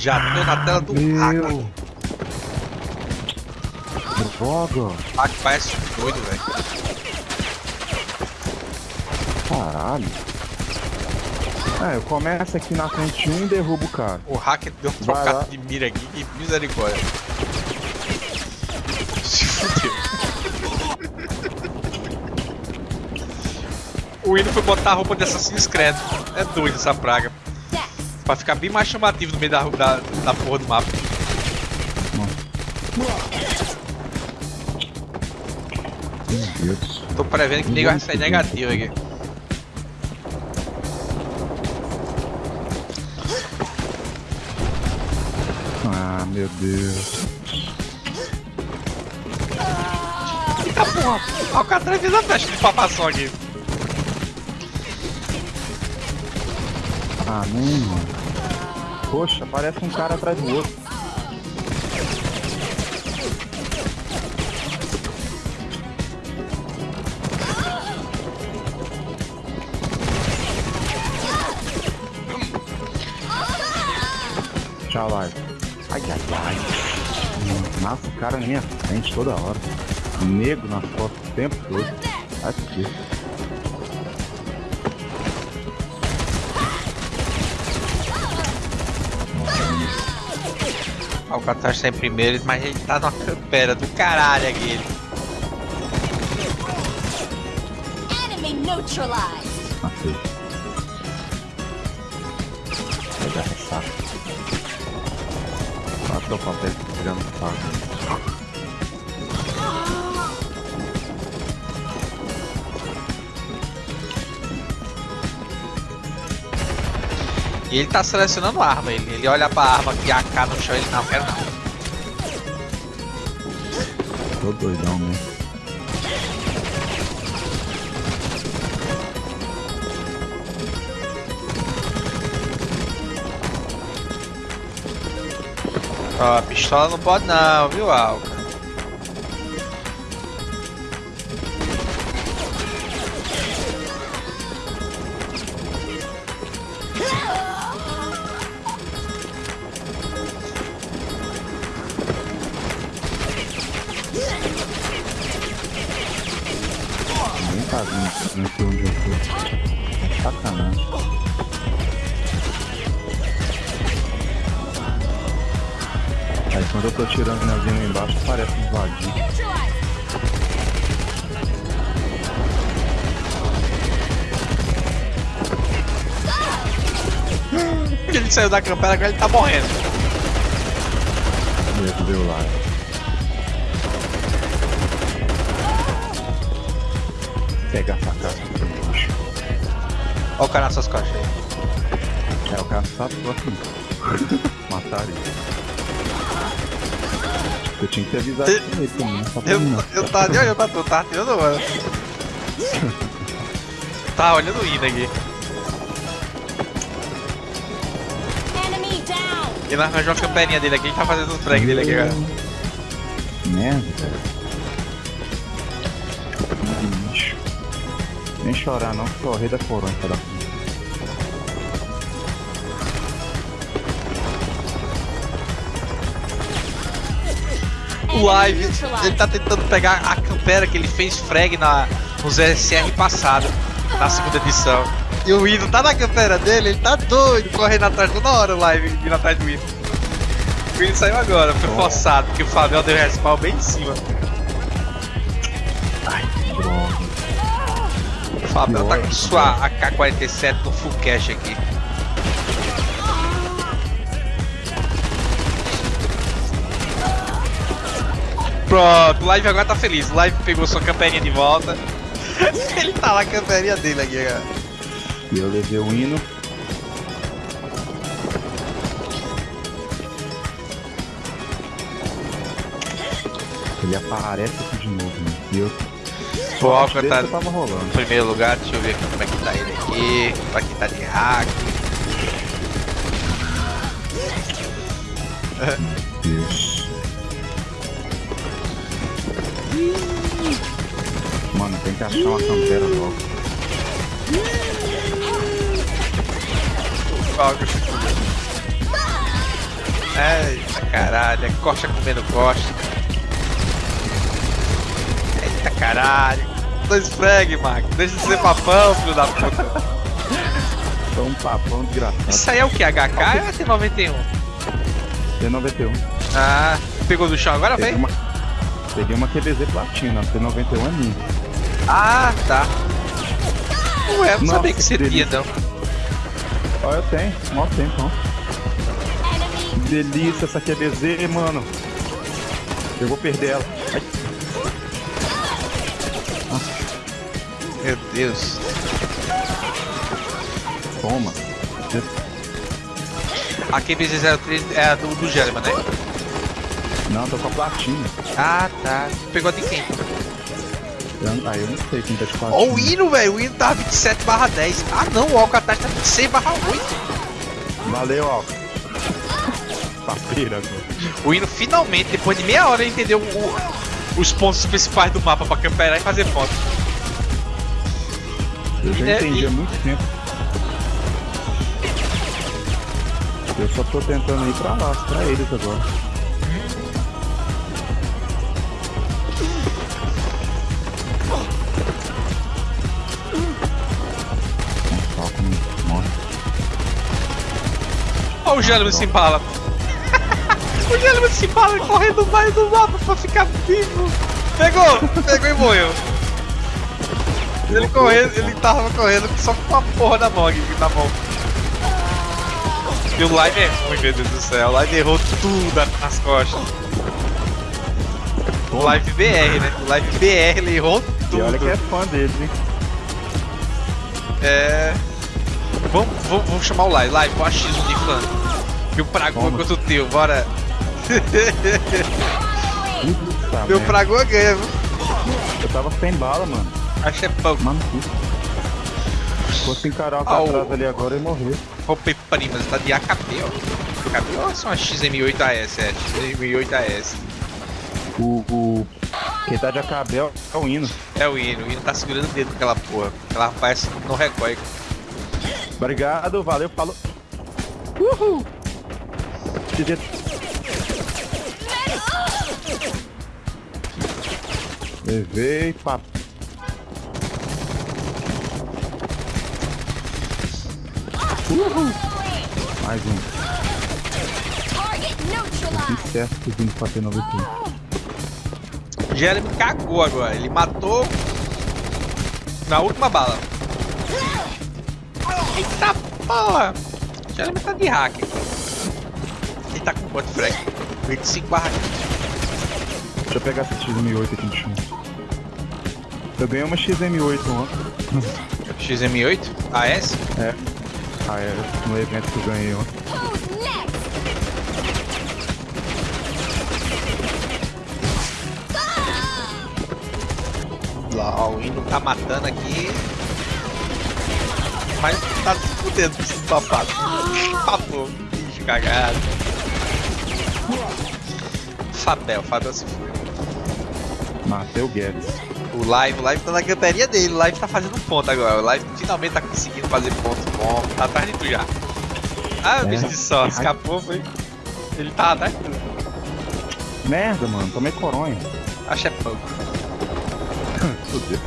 Já tô na tela do hacker. Meu. Droga. Ah, que parece doido, velho. Caralho. É, eu começo aqui na frente de um e derrubo o cara. O hacker deu um Vai lá. trocado de mira aqui e misericórdia. Se fudeu. O Hino foi botar a roupa de Assassin's Creed. É doido essa praga. Pra ficar bem mais chamativo no meio da, da, da porra do mapa. Meu Deus. Tô prevendo que o nego vai sair negativo aqui. Ah, meu Deus. Eita porra! Cara fez a festa de papação aqui. Ah, não, mano. Poxa, parece um cara atrás do outro. Tchau, live. Ai, ai, ai. Massa o cara na minha frente toda hora. Nego nas costas o tempo todo. Aqui. O cara tá em primeiro, mas ele tá numa campera do caralho aqui. ele. Enemy neutralized. Matei. Vai dar ressaca. Quatro papéis pegando faca. E ele tá selecionando arma, ele, ele olha pra arma que AK no chão, ele não quer não. Tô doidão mesmo. Ó, a pistola não pode não, viu, Alca? Vindo aqui onde eu tô. Sacanagem. Aí quando eu tô tirando minha vinha embaixo, parece. Neutralized. Ele saiu da campera agora ele tá morrendo. Medo deu lá. Pega a facada pro bicho. Ó o cara nas suas costas aí. É, o cara sabe que assim. Mataram ele. Eu tinha que ter avisado ele também, só pra Eu, mim não. eu tava nem olhando pra tu, tá tirando mano. Tá olhando o Ina aqui. Enemy down. E nós arranjou a camperinha dele aqui, a gente tá fazendo o frag dele aqui agora. Merda. Nem chorar não, o rei da puta. O Live, ele tá tentando pegar a campera que ele fez frag na, no ZSR passado, na segunda edição. E o Hino tá na campera dele, ele tá doido, correndo atrás toda hora o Live, vindo atrás do Hino. O Hino saiu agora, foi forçado, porque o Fabião deu respawn bem em cima. Ai, que droga. O Fabião tá com sua AK-47 no full cash aqui. Pronto, o Live agora tá feliz. O Live pegou sua camperinha de volta. Ele tá na camperinha dele aqui, cara. E eu levei o hino. Ele aparece aqui de novo, né? E eu. O Alca Desde tá em primeiro lugar, deixa eu ver aqui como é que tá ele aqui. Como é que tá de hack. Deus. Mano, tem que achar uma campera logo. Eita caralho, é coxa comendo coxa. Eita caralho. Dois frag, Mark. Deixa de ser papão, filho da puta. Só um papão desgraçado. Isso aí é o que? HK ou é T91? T91. Ah, pegou do chão agora, uma, peguei uma QBZ platina, T91 é minha. Ah, tá. Ué, eu não sabia que você que tinha, delícia. não. Ó, eu tenho, mó tempo, ó. Delícia essa QBZ, mano. Eu vou perder ela. Ai, Meu Deus. toma. A QBZ03 é a do, do Gelman, né? Não, tô com a platina. Ah, tá. Pegou de quem? Eu- Aí eu não sei quem tá de platina. Ó o hino, velho. O hino tá 27 barra 10. Ah, não. O Alcatraz tá 26 barra 8. Valeu, ó. Papeira agora. O hino finalmente, depois de meia hora, entendeu o- os pontos principais do mapa pra camperar e fazer ponto. Eu já É, entendi há muito tempo. Eu só tô tentando ir pra lá, pra eles agora. Ó o Gelman se embala. o Gelman se embala correndo mais do mapa pra ficar vivo. Pegou! Pegou e morreu. Ele correndo, ele tava correndo só com uma porra mão aqui, na mão. E o live é ruim, meu Deus do céu. O live errou tudo nas costas. O live BR, né? O live BR ele errou tudo. E olha que é fã deles, hein? É. Vamos, vamos, vamos chamar o live. Live, qual a X de fã? Meu Pragoa Vamos. contra o teu, bora. Meu merda. Pragoa ganha, viu? Eu tava sem bala, mano. Acho que é pouco. Mano, fosse encarar o Ah, o- atrás ali agora, ia morrer. Roupa primas, tá de AKP, ó. AKP ou é uma XM8AS? É, XM8AS. O, o... Quem tá de acabel é o hino. É o hino, o hino tá segurando o dedo com aquela porra. Aquela rapaz não recorre. Obrigado, valeu, falou. Uhul! Levei, papo. Uhul! Mais um. Que certo que vindo pra ter 91. Jeremy cagou agora, ele matou na última bala. Eita porra! Jeremy tá de hacker. Ele tá com quanto frag? 25 barra Deixa eu pegar essa XM8 aqui no chão. Eu ganhei uma XM8 ontem. XM8? AS? É. Ah, é. No evento que eu ganhei ontem. Lá, o hino tá matando aqui. Mas tá se fudendo com esse papado. Papo, bicho cagado. Fabel, Fabel se foi. Matei o Guedes. O live, o live tá na canteria dele, o live tá fazendo ponto agora. O live finalmente tá conseguindo fazer ponto bom. Tá atrás de tu já. Ah, É. bicho de só, escapou, foi. Ele tá atrás de tu. Merda, mano. Tomei coronha. Acho é pouco. Fudeu.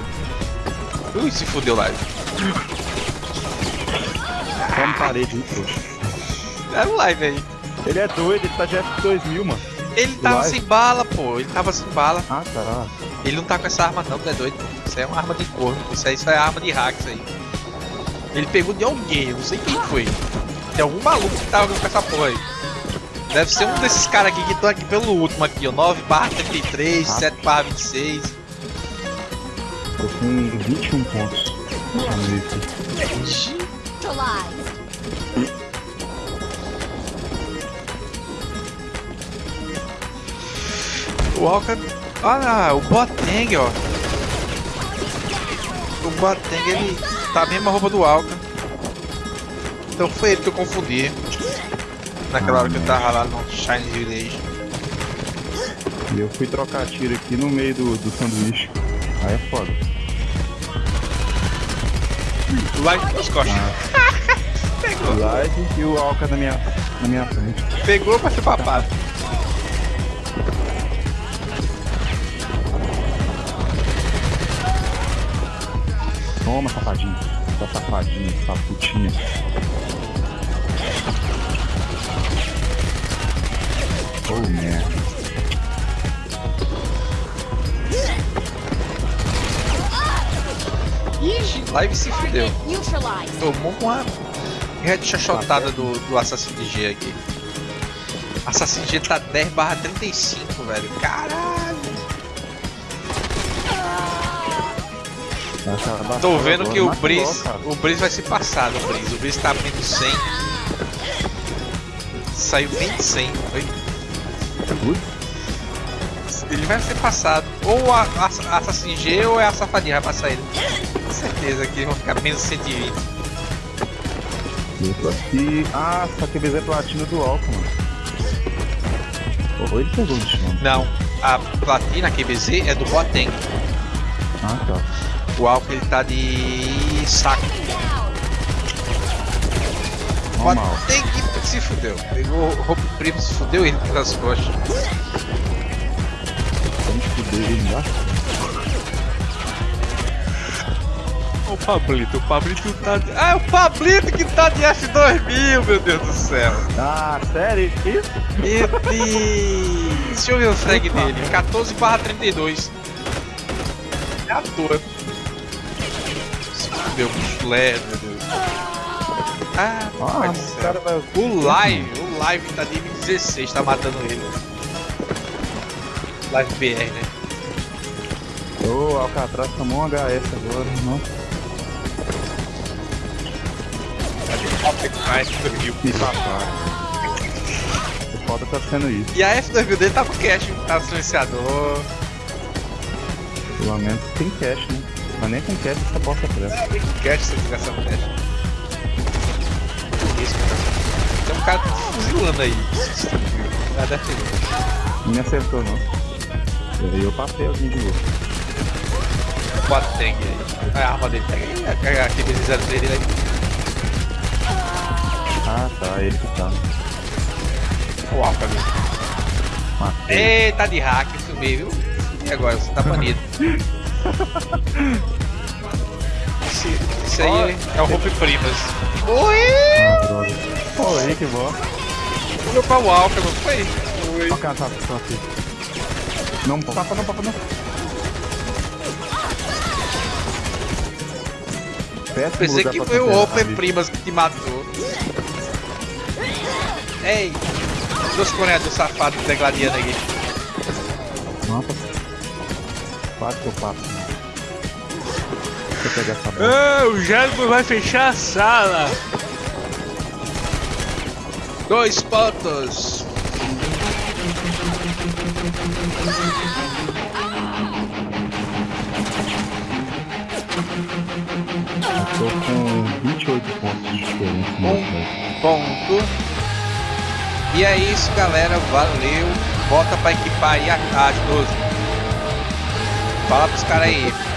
Ui, se fudeu live. Toma parede, hein. Era o live aí. Ele é doido, ele tá de F2000, mano. Ele tava Live? sem bala, pô. Ele tava sem bala. Ah, tá. Ele não tá com essa arma não, tu é doido. pô. Isso aí é uma arma de corno. Isso aí só é arma de hack, isso aí. Ele pegou de alguém, eu não sei quem foi. Tem algum maluco que tava com essa porra aí. Deve ser um desses caras aqui que estão aqui pelo último aqui, ó. 9 barra 33, Ah. 7 barra 26. Tô com 21 pontos. Vamos ver aqui. O Alca. Olha, o Boteng, ó. O Boteng, ele tá a mesma roupa do Alca. Então foi ele que eu confundi. Naquela hora que eu tava lá no Shine Village. E eu fui trocar tiro aqui no meio do, do sanduíche. Aí é foda. Live nas costas. Pegou. Live e o Alca na minha, na minha frente. Pegou pra ser papado. Toma, safadinho. Tá safadinho, essa putinha. Oh, merda. Live se fudeu. Tomou uma headshotada do, do Assassin's G aqui. Assassin's G tá 10 barra 35, velho. Caralho. Essa Tô vendo que o Breeze, o Breeze vai se passar no Breeze. O Breeze tá abrindo 100. Saiu bem de 100. Foi. Ui, Ele vai ser passado. Ou a, a, Assassin's G ou é a safadinha vai passar ele. Com certeza que vão ficar menos 120. eu tô aqui. Ah, só que é platina do Alca, mano. Ou ele pegou no chão. Não, a platina QBZ é do Boateng. Ah, tá. O álcool ele tá de saco. Normal. Boateng que se fudeu. Pegou o roubo primo, se fudeu ele pelas costas. Vamos fuder ele embaixo. O Pablito, o Pablito tá de... Ah, é o Pablito que tá de F2000, meu Deus do céu. Ah, sério? Isso? Meu Deus. Deixa eu ver o frag dele. 14 barra 32. É à toa. Meu chulé, meu Deus. Ah, Ah, o cara vai. O live, o live tá de 16, tá matando ele. Live BR, né? Ô, Alcatraz tomou um HS agora, não? De F2000. Que papai. O foda tá sendo isso. E a F2000 dele tá com cache, tá silenciador. Pelo menos tem cash, né? Mas nem com cash essa bosta presta. Tem com cache essa. Isso, cara. Tem um cara fuzilando aí. Ah, ter. Não me acertou, não. E aí eu passei alguém de novo. Bota tag aí. Ah, a arma dele, pega aí. A- a- Aquele 0 dele aí. Ah, tá, ele que tá. O Alpha ali. Matei. Eita, tá de hack, eu filmei, viu? E agora, você tá banido. Esse, esse aí é o Roupe Primas. Oi! Oi, que bom. Olhou pra o Alpha, não foi? Oi. O cara tá tá aqui. Não, papa não, papa não. Péssimo Pensei lugar que foi o Open. Primas que te matou. Ei! Dois conectores safados degladiando aqui. Eu passo. Deixa eu pegar essa bola. Ah, o Jasper vai fechar a sala. Dois pontos. Tô com 28 pontos de diferença Um. Ponto. E é isso, galera. Valeu. Bota pra equipar aí a, a 12. Fala pros caras aí.